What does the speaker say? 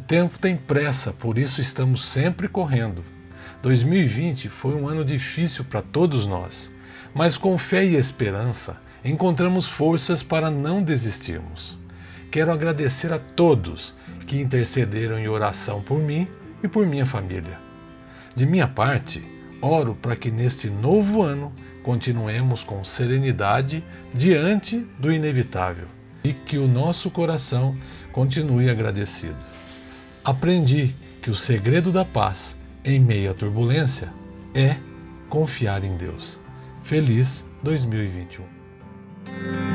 tempo tem pressa, por isso estamos sempre correndo. 2020 foi um ano difícil para todos nós, mas com fé e esperança encontramos forças para não desistirmos. Quero agradecer a todos que intercederam em oração por mim e por minha família. De minha parte, oro para que neste novo ano continuemos com serenidade diante do inevitável e que o nosso coração continue agradecido. Aprendi que o segredo da paz em meio à turbulência é confiar em Deus. Feliz 2021.